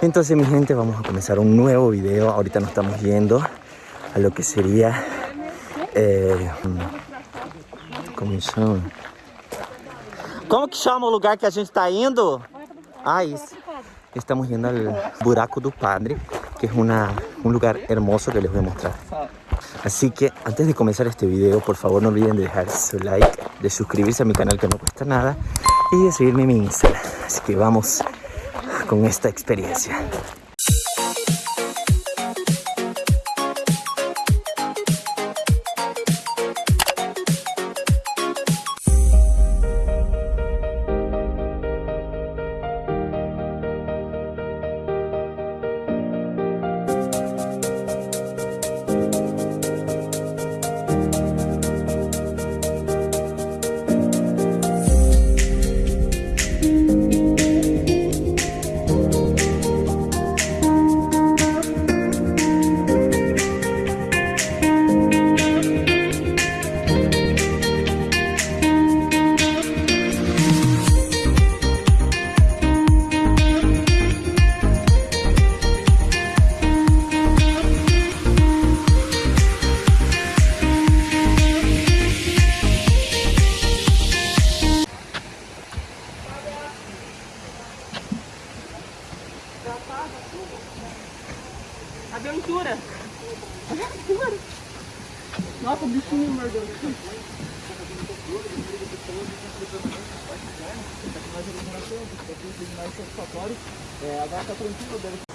Entonces mi gente, vamos a comenzar un nuevo video. Ahorita nos estamos yendo a lo que sería... Eh, como chama? Como que chama o lugar que a gente está indo? Ah. Estamos yendo al Buraco do Padre, que es una, un lugar hermoso que les voy a mostrar. Así que antes de comenzar este video, por favor no olviden de dejar su like, de suscribirse a mi canal que no cuesta nada y de seguirme en mi Instagram. Así que vamos con esta experiencia. Aventura. Aventura. Nossa, o bichinho mordeu. É, a gata tranquila dele.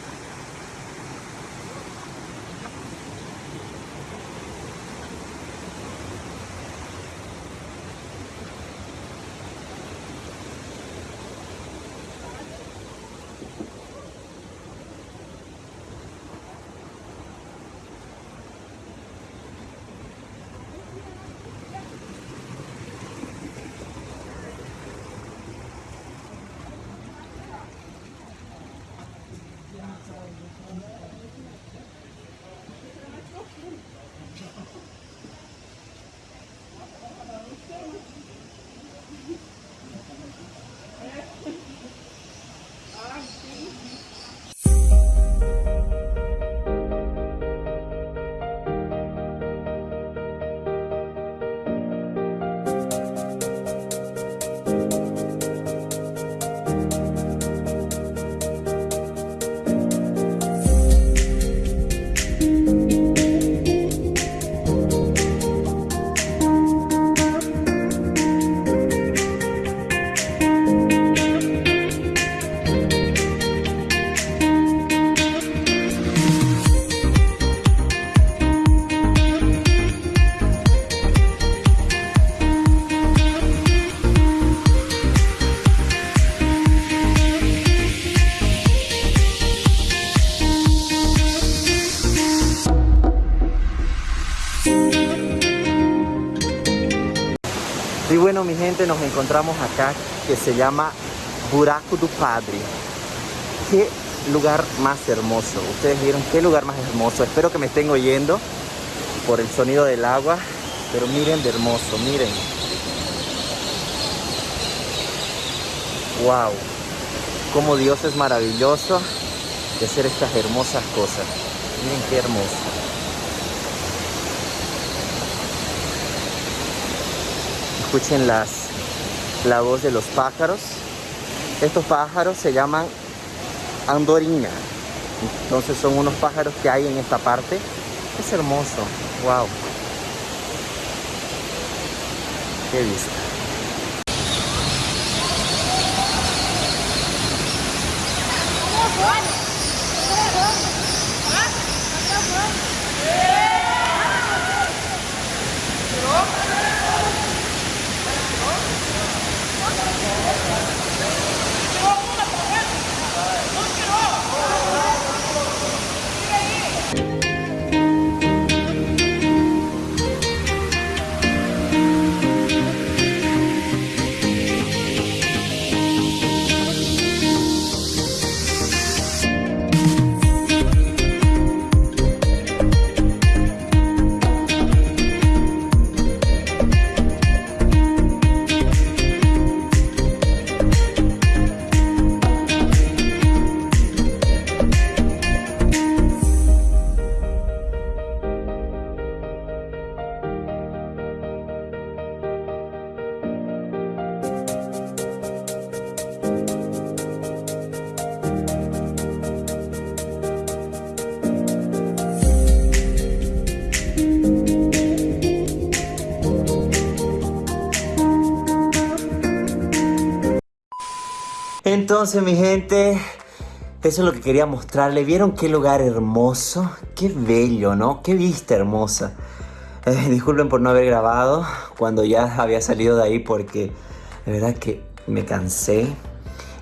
Y bueno, mi gente, nos encontramos acá que se llama Buraco do Padre. Qué lugar más hermoso. Ustedes vieron qué lugar más hermoso. Espero que me estén oyendo por el sonido del agua. Pero miren de hermoso, miren. Wow. Cómo Dios es maravilloso de hacer estas hermosas cosas. Miren qué hermoso. escuchen las, la voz de los pájaros. Estos pájaros se llaman andorina. Entonces son unos pájaros que hay en esta parte. Es hermoso. Wow. Qué vista. Entonces mi gente, eso es lo que quería mostrarle. ¿Vieron qué lugar hermoso? Qué bello, ¿no? Qué vista hermosa. Eh, disculpen por no haber grabado cuando ya había salido de ahí porque de verdad que me cansé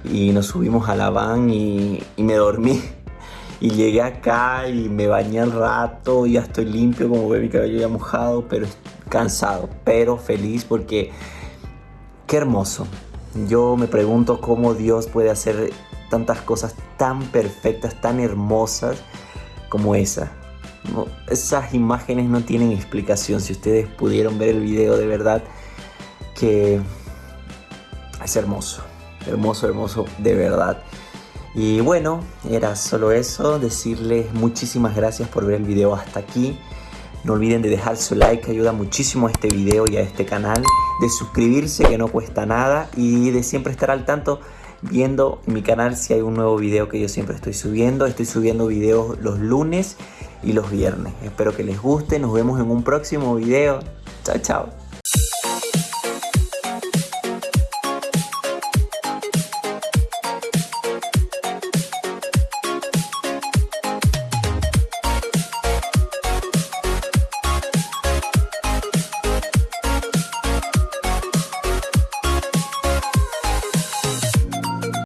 y nos subimos a la van y, y me dormí. Y llegué acá y me bañé al rato, ya estoy limpio, como ve mi cabello ya mojado, pero cansado, pero feliz porque qué hermoso. Yo me pregunto cómo Dios puede hacer tantas cosas tan perfectas, tan hermosas como esa. Esas imágenes no tienen explicación. Si ustedes pudieron ver el video de verdad, que es hermoso, hermoso, hermoso, de verdad. Y bueno, era solo eso, decirles muchísimas gracias por ver el video hasta aquí. No olviden de dejar su like, que ayuda muchísimo a este video y a este canal. De suscribirse, que no cuesta nada. Y de siempre estar al tanto viendo en mi canal si hay un nuevo video que yo siempre estoy subiendo. Estoy subiendo videos los lunes y los viernes. Espero que les guste. Nos vemos en un próximo video. Chao, chao.